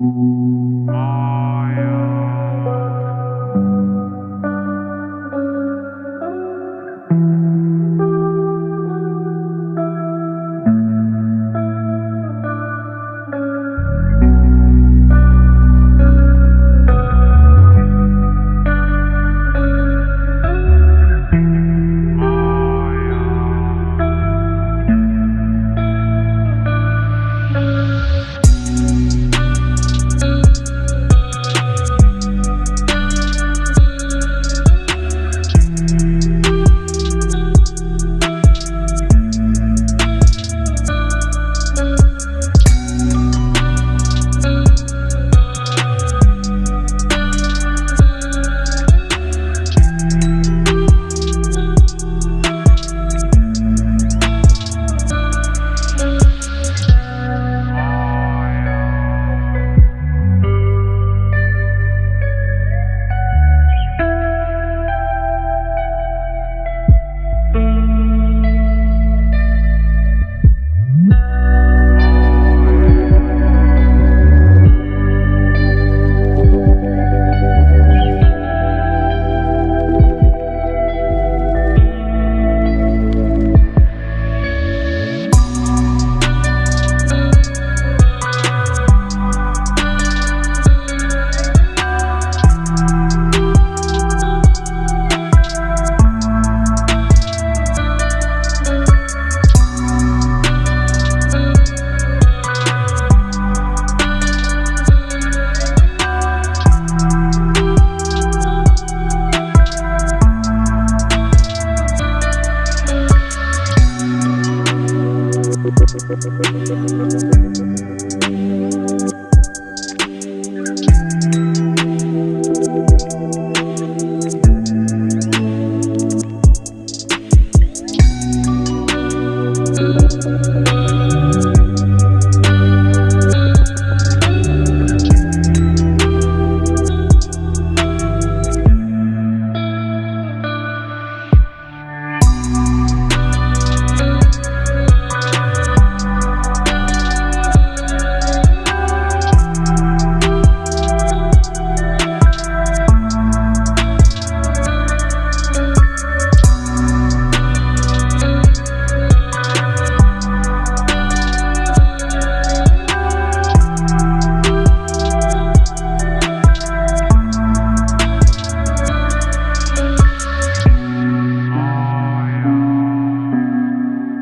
Bye. We'll.